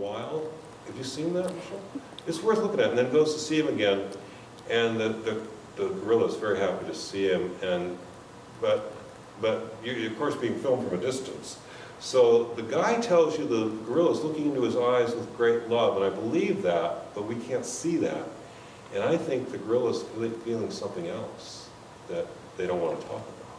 while. Have you seen that, Michelle? It's worth looking at, and then goes to see him again, and the, the, the gorilla is very happy to see him, and, but, but you, of course, being filmed from a distance. So the guy tells you the gorilla is looking into his eyes with great love, and I believe that, but we can't see that. And I think the gorilla is feeling something else that they don't want to talk about.